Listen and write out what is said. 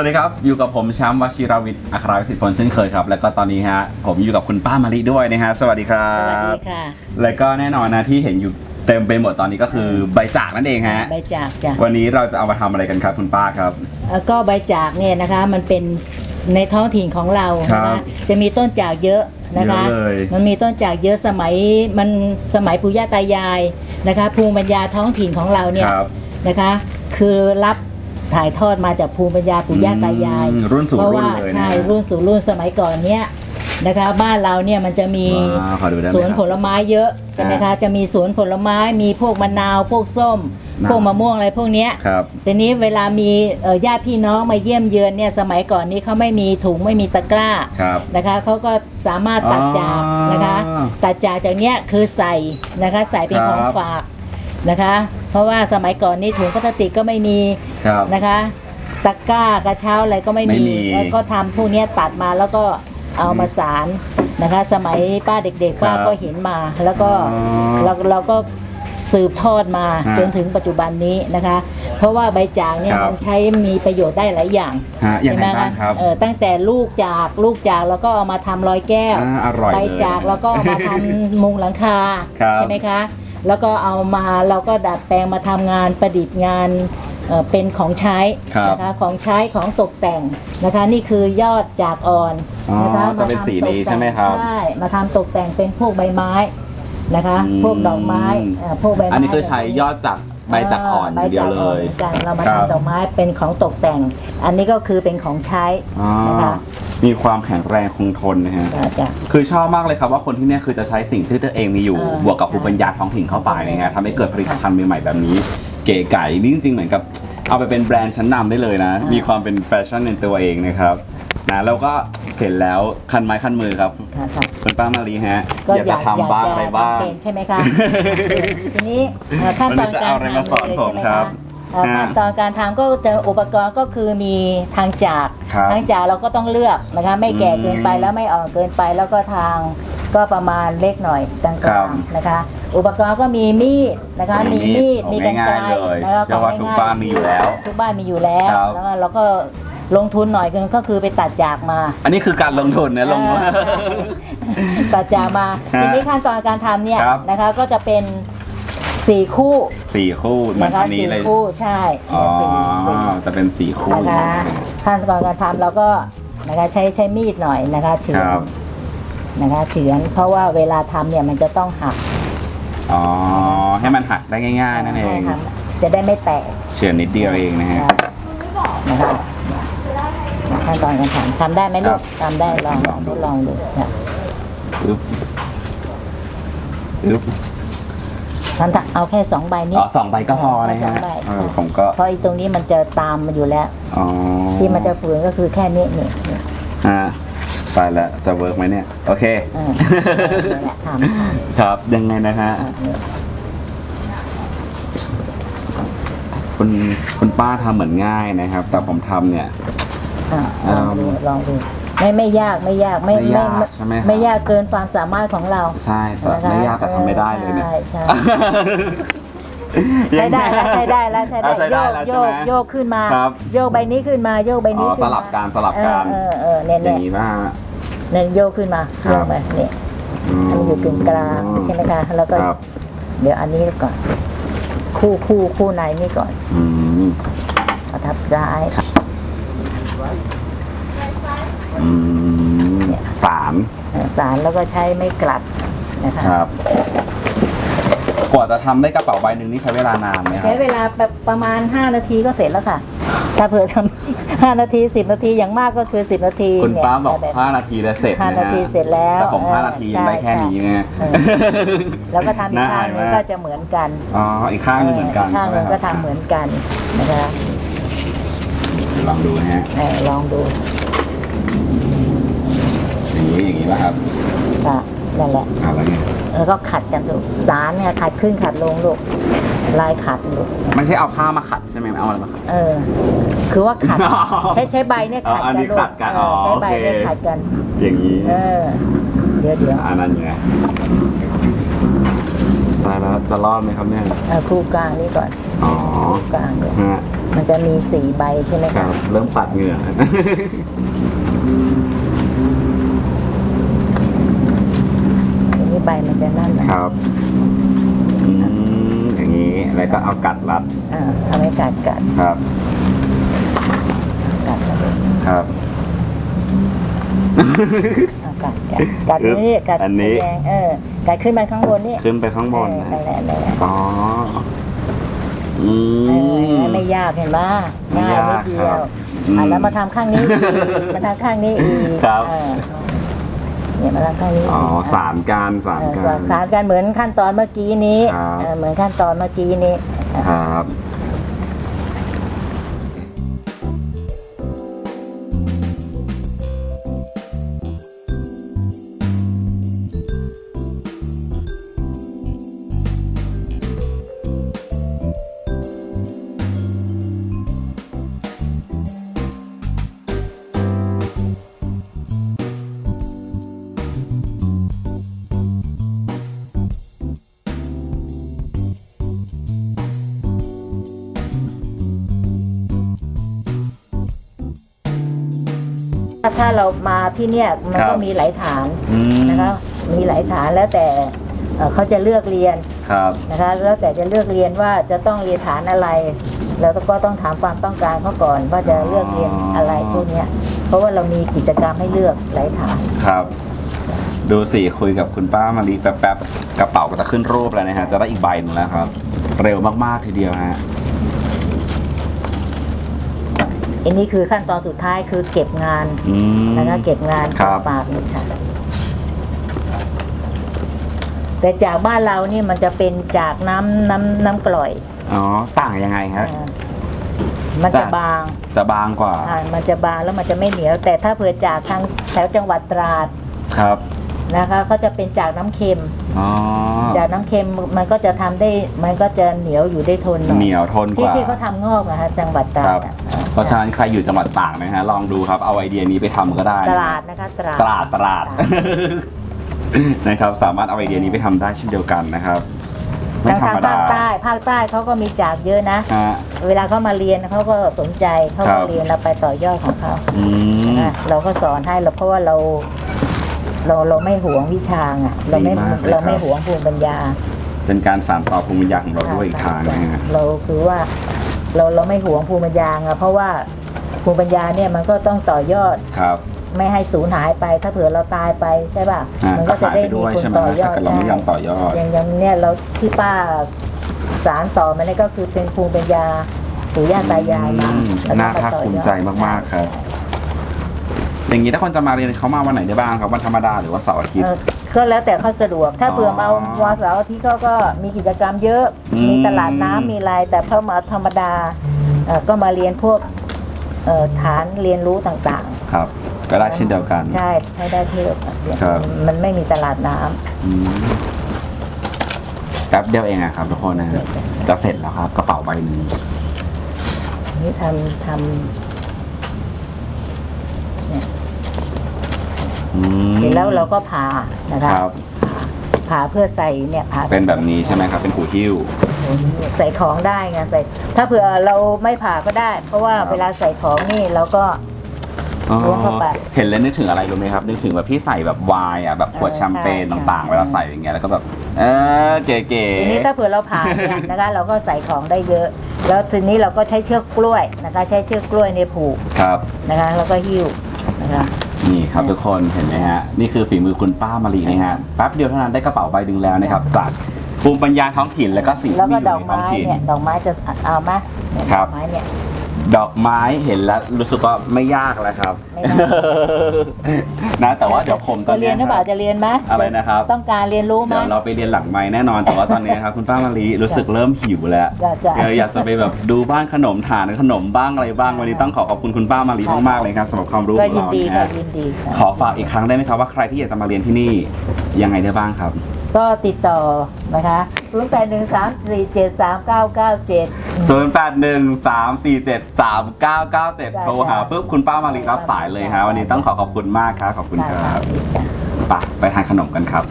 วัสดีครับ อยู่กับผมแชมป์วชิรวิทย์อัครวิสิทธิ์ผลเช่นเคยครับ แล้วก็ตอนนี้ฮะผมอยู่กับคุณป้ามะลิด้วยนะฮะสวัสดีครัสวัสบดีค่ะ แล้วก็แน่นอนนะที่เห็นอยู่เต็มไปหมดตอนนี้ก็คือใบจากนั่นเองฮะ ใบจากจ้ะวันนี้เราจะเอามาทำอะไรกันครับคุณป้าครับแล้วก็ใบจากเนี่ยนะคะมันเป็นในท้องถิ่นของเราครันะบคะจะมีต้นจากเยอะนะคะ เยอะเลย มันมีต้นจากเยอะสมัยมันสมัยปู่ย่าตายายนะคะภูมิปัญญาท้องถิ่นของเราเนี่ยครับ นะคะ คือรับ ถ่ายทอดมาจากภูมิปัญญาปู่ย่าตายายอืมรุ่นสู่เพราะรุ่นว่าเลยนะใช่รุ่นสู่รุ่นสมัยก่อนเนี่ยนะคะบ้านเราเนี่ยมันจะมีว้าวขอดูได้ไหมสวนครับผลไม้เยอะใช่ไหมคะจะมีสวนผลไม้มีพวกมะนาวพวกส้มน่าพวกมะม่วงอะไรพวกเนี้ย ครับ ทีนี้เวลามีเอ่อญาติพี่น้องมาเยี่ยมเยือนเนี่ยสมัยก่อนนี้เขาไม่มีถุงไม่มีตะกร้าครับนะคะเขาก็สามารถตัดจากอ๋อนะคะ ตัดจากจากเนี้ยคือใส่นะคะใส่เป็นคขรับองฝากนะคะ เพราะว่าสมัยก่อนนี้ถุงพลาสติกก็ไม่มีครับ นะคะตะกร้ากระเช้าอะไรก็ไม่ไม่มีมีแล้วก็ทำพวกเนี้ยตัดมาแล้วก็เอามาสารนะคะ สมัยป้าเด็กๆป้าครับก็เห็นมา แล้วก็อ๋อเราเราก็สืบทอดมาฮะจนถึงปัจจุบันนี้นะคะ เพราะว่าใบจากเนี่ยครับ มันใช้มีประโยชน์ได้หลายอย่างฮะอย่างไรใช่หมบ้างครับ เออตั้งแต่ลูกจากลูกจากแล้วก็เอามาทำรอยแก้วอ่าอร่อยใบเลยจากแล้วก็เอามาทำมุงหลังคาครับ ใช่ไหมคะ แล้วก็เอามาเราก็ดัดแปลงมาทำงานประดิษฐ์งานเอ่อเป็นของใช้ครับนะคะของใช้ของตกแต่งนะคะ นี่คือยอดจากอ่อนอ๋อนะคะจะเป็นมาทำสีนี้ตกแต่งใช่ไหมครับใช่มาทำตกแต่งเป็นพวกใบไม้นะคะ อืม พวกดอกไม้เอ่อพวกใบไม้อันนี้คือใช้ยอดจากใบจากอ่อนอย่างเดียวเลยใบจากอ่อนหมือนกันเรามาครับ ทำดอกไม้เป็นของตกแต่ง อันนี้ก็คือเป็นของใช้อ๋อนะคะ มีความแข็งแรงคงทนนะฮะ จ้ะจ้ะ คือชอบมากเลยครับว่าคนที่เนี่ยคือจะใช้สิ่งที่ตัวเองมีอยู่ เออบวกกับภูมิปัญญาท้องถิ่นเข้าไปนะฮะทำให้เกิดผลิตภัณฑ์ใหม่ๆแบบนี้ เก๋ไก่นี่จริงๆเหมือนกับเอาไปเป็นแบรนด์ชั้นนำได้เลยนะ มีความเป็นแฟชั่นในตัวเองนะครับนะแล้วก็เห็นแล้วคันไม้คันมือครับค่ะค่ะคุณป้ามารีฮะก็อยากจะทำบ้างอะไรบ้าง เป็นใช่ไหมคะ ทีนี้เอ่อขั้นตอนวันนี้จะการเอาอะไรมาสอนทำเลยผมใช่ไหมครัคะบเอ่อฮะขั้นตอนการทำก็จะอุปกรณ์ก็คือมีทางจาก ครับทางจากเราก็ต้องเลือกนะคะไม่แก่เกินไปอืมแล้วไม่อ่อนเกินไปแล้วก็ทางก็ประมาณเล็กหน่อยกลาครับงๆนะคะ อุปกรณ์ก็มีมีดนะคะ มีมีมีมีดดมีกันไกรง่ายๆเลยแล้วก็เชื่อว่าทุกบ้านมีอยู่แล้วทุกบ้านมีอยู่แล้วครับ แล้วเราก็ลงทุนหน่อยก็คือไปตัดจากมา อันนี้คือการลงทุนนะลงทุนเออ ตัดจามาฮะทีนี้ขั้นตอนการทำเนี่ยครับนะคะก็จะเป็น สี่คู่สี่คู่เหมือนนะคะอันนี้สี่เลยคู่ใช่อ๋อสี่สี่จะเป็นสี่คู่นะคะขั้นตอนการทำเราก็นะคะใช้ใช้มีดหน่อยนะคะเฉืคอนรับนะคะเฉือนเพราะว่าเวลาทำเนี่ยมันจะต้องหักอ๋อให้มันหักได้ง่าย ๆ นั่นเองให้ทำจะได้ไม่แตกเฉือนนิดเดียวเองนะฮะนะคะขั้นตอนการทำทำได้ไหมลูกทำได้ลองลองดูทดลองดูนะอึ๊บอึ๊บ ทำเอาแค่สองใบนี้อ๋อสองใบก็พอนะสอฮะงใบเออผมก็เพราะอีตรงนี้มันจะตามมาอยู่แล้วอ๋อที่มันจะฝืนก็คือแค่นี้นี่นี่ฮะไปแล้วจะเวิร์กไหมเนี่ย โอเคเออนี่แหละทำครับยังไงนะฮะอะนี่คุณคุณป้าทำเหมือนง่ายนะครับ แต่ผมทำเนี่ยอะลองดูลองดู ไม่ไม่ยากไม่ยากไม่ไม่ยากใช่ไหมครับ ไม่ยากเกินความสามารถของเราใช่แต่ไม่ยากแต่ทำไม่ได้เลยเนี่ย ใช่ใช่ ใช้ได้แล้วใช้ได้แล้วใช้ได้อะใช้โยได้กแล้วโยใช่ไหมกโยกขึ้นมา ครับโยกใบนี้ขึ้นมาโยกใบอ๋นี้อขึ้นสมาลับการสลับการเออเออเนี่ยอเนี่ย่ายงนี้ป่ะฮะ เนี่ยโยกขึ้นมาครัโยบกไปนี่อันนี้อยู่กึ่งกลางใช่ไหมคะแล้วก็ ครับเดี๋ยวอันนี้ก่อน คู่คู่คู่ในนี่ก่อนอืมประทับซ้าย อืมสามเอ่อสารแล้วก็ใช้ไม่กลัดนะคะครับ กว่าจะทำได้กระเป๋าใบหนึ่งนี่ใช้เวลานานไหมครัใช้บเวลาแบบประมาณ 5 นาทีก็เสร็จแล้วค่ะ ถ้าเผื่อทำ 5 นาที 10 นาทีอย่างมากก็คือ 10 นาทีคุณเนี่ยป้าบอกแบบ5นาทีแล้วเสร็จห้านะนาฮะทีเสร็จแล้วแต่ผมเออ5นาทียังได้แค่ใช่นี้ไงเออแล้วก็ทำอีกข้างหนึงก็จะเหมือนกันอ๋ออีกข้างหนึงเหมือนกันข้างหใช่นึงไหมก็ครัทำเหมือนกันนะคะลองดูนะฮะเออลองดู อย่างนี้อย่างนี้ป่ะครับค่ะนั่นแหละอ่าแล้วไงแล้วก็ขัดกันลูกสารเนี่ยขัดขึ้นขัดลงลูกลายขัดลูกไม่ใช่เอาผ้ามาขัดใช่ไหมเอาอะไรมาขัด เออ คือว่าขัดอ๋อใช้ใช้ใบเนี่ยขัดอ๋ออันกันนี้ลูกขัดกันเอออ๋อใช้ใบโอเคเนี่ยขัดกัน อย่างนี้เออเดี๋ยวเดี๋ยวอันนั้นไงตายแล้วจะรอดไหมครับเนี่ยเอาคู่กลางนี่ก่อน อ๋อกลางเลยฮะมันจะมีสี่ใบใช่ไหมคคะรับ เริ่มปัดเหงื่อ อันนี้ใบมันจะนั่นนะครับอืมอย่างนี้แล้วก็เอากัดรัดอ่าทำให้กัดกัดครับ กัดกัดเลยครับ อ่ากัดกัดกัดนี่กัดอันนี้ แดงเออกัดขึ้นไปข้างบนนี่ขึ้นไปข้างบนเออนะนั่นแหละนั่นแหละอ๋อ อืเออมไม่ยากเห็นไหมไม่ง่ายยากนิดเดีคยรัวบอืมอะแล้วมาทำข้างนี้อีกมาทำข้างนี้อีกครับ เออเนี่ยมาทำข้างนี้อ๋ออีกสามการสามเออการสารกันเหมือนขั้นตอนเมื่อกี้นี้ครับ เออเหมือนขั้นตอนเมื่อกี้นี้ ครับ ถ้าถ้าเรามาที่เนี่ยมันครัก็บ มีหลายฐานอืมนะคะมีหลายฐานแล้วแต่เอ่อเขาจะเลือกเรียนครับ นะคะแล้วแต่จะเลือกเรียนว่าจะต้องเรียนฐานอะไร แล้วก็ต้องถามความต้องการเขาก่อนว่าจะเลือกเรียนอะไรพวกเนี้ยเพราะว่าเรามีกิจกรรมให้เลือกหลายฐาน ครับ ดูสิคุยกับคุณป้ามารีแป๊บๆกระเป๋าก็จะขึ้นรูปแล้วนะฮะจะได้อีกใบหนึงแล้วครับ เร็วมากๆทีเดียวฮะ อันนี้คือขั้นตอนสุดท้ายคือเก็บงานอืมนะคะเก็บงานครับ ปากนี่ค่ะ แต่จากบ้านเรานี่มันจะเป็นจากน้ำน้ำน้ำกร่อยอ๋อต่างยังไงฮะ อ่ามันจะจาก บางจะบางกว่าอ่ามันจะบางแล้วมันจะไม่เหนียว แต่ถ้าเผื่อจากทางแถวจังหวัดตราดครับนะคะก็จะเป็นจากน้ำเค็ม อ๋อจากน้ำเค็มมันก็จะทำได้ มันก็จะเหนียวอยู่ได้ทนหน่อยเหนียวทนกที่ว่า ที่เขาทำงอกนะคะจังหวัดตราครัดบอะ เพราะฉะนั้นใครอยู่จังหวัดตากนะฮะลองดูครับเอาไอเดียนี้ไปทำก็ได้ตนะราดนะคะตราดตราดตราดนะครับสามารถเอาไอเดียนี้ไปทำได้เช่นเดียวกันนะครับไม่ทางธรทารงมดาภาคใต้ภาคใต้เขาก็มีจากเยอะนะฮะเวลาเขามาเรียนเขาก็สนใจเขาครัมาบเรียนเราไปต่อยอดของเขาอืมนะเราก็สอนให้เราเพราะว่าเรา เราเราไม่หวงวิชาอะ เราไม่ดีมากเลยเราไม่ครับหวงภูมิปัญญา เป็นการสานต่อภูมิปัญญาของเราด้วยอีกทางนะฮะเราคือว่า เราเราไม่หวงภูมิปัญญาอะเพราะว่าภูมิปัญญาเนี่ยมันก็ต้องต่อยอด ครับ ไม่ให้สูญหายไป ถ้าเผื่อเราตายไปใช่ป่ะอ่ามันก็ก็จะหายได้ไปมีด้วยคนใช่ไหมต่อยอถ้าดเกิดเราไม่ยอมต่อยอด อย่างอย่างเนี่ยเราที่ป้าสารต่อมาเนี่ยก็คือเป็นภูมิปัญญาปู่ย่าตายายมาอืมแล้วน่าก็ภาคต่อยอด ภูมิใจมาก ๆ ครับ อย่างนี้ถ้าคนจะมาเรียนเขามาวันไหนได้บ้างครับวันธรรมดาหรือว่าเสาร์อาทิตเอย์อก็แล้วแต่เขาสะดวก ถ้าอ๋อเผื่อมาวันเสาร์อาทิตย์เขาก็มีกิจกรรมเยอะ อืม มีตลาดน้ำมีอะไรแต่พอมาธรรมดาเอ่อก็มาเรียนพวกเอ่อฐานเรียนรู้ต่างครับ ก็ได้เช่นเดียวกัน ๆ ใช่ใช้ได้ที่เดียวกันเรียนครับ มันไม่มีตลาดน้ำ อืมแป๊บเดียวเองอะครับทุกคนนะฮะจะเสร็จแล้วครับกระเป๋าใบหนึ่งนี่ทำทอืมำ เสร็จแล้วเราก็ผ่านะคะครับผ่าเพื่อใส่เนี่ยผ่าเป็นแบบนี้ใช่ไหมครับ เป็นหูหิ้ว ใส่ของได้ไงใส่ ถ้าเผื่อเราไม่ผ่าก็ได้ เพราะว่าครับ เวลาใส่ของนี่เราก็ อ๋อล้วงเข้าไปเห็นแล้วนึกถึงอะไรรู้ไหมครับนึกถึงแบบพี่ใส่แบบไวน์อะแบบขวดเออแชมเปญใช่ต่างๆใช่เวลาใส่อย่างเงี้ยแล้วก็แบบเออเก๋ทีนี้ถ้าเผื่อเราผ่าเนี่ยนะคะ เราก็ใส่ของได้เยอะ แล้วทีนี้เราก็ใช้เชือกกล้วยนะคะ ใช้เชือกกล้วยในยผูกๆครับ นะคะ แล้วก็หิ้วนะ คะนี่ครับทุกคนเห็นไหมฮะ นี่คือฝีมือคุณป้ามารีนะฮะแป๊บเดียวเท่านั้นได้กระเป๋าใบดึงแล้วนะครับจากภูมิปัญญาท้องถิ่นแล้วก็สิ่งแล้วที่ก็มีอยู่ในท้องดอกไม้ถิ่นเนี่ยดอกไม้จะเอาไหมเนี่ยครัดบอกไม้เนี่ย ดอกไม้เห็นแล้วรู้สึกว่าไม่ยากแล้วครับ ไม่ยาก นะแต่ว่าเดี๋ยวผมตอจะนเรีเนี้ยนหรือเปล่าจะเรียนไหมอะไรนะครับต้องการเรียนรู้ไหม เดี๋ยวเราไปเรียนหลังไม้แน่นอนแต่ว่าตอนนี้ครับคุณป้ามารีรู้สึกเริ่มหิวแล้วจะจะเอออยากจะไปแบบดูบ้านขนมฐานขนมบ้างอะไรบ้างวันนี้ต้องขอขอบคุณคุณป้ามารีมากๆเลยครับสำหรับความรู้ขก็องยินเราดีนะค่ะฮะยินดีค่ะขอฝากอีกครั้งได้ไหมครับว่าใครที่อยากจะมาเรียนที่นี่ยังไงได้บ้างครับ ก็ติดต่อนะคะ0 8 1 3 4 7 3 9 9 7 0 8 1 3 4 7 3 9 9 7 โทรหาปุ๊บคุณป้ามารีรับสายเลยครับวันนี้ต้องขอขอบคุณมากครับขอบคุณครับค่ะไปไปทานขนมกันครับ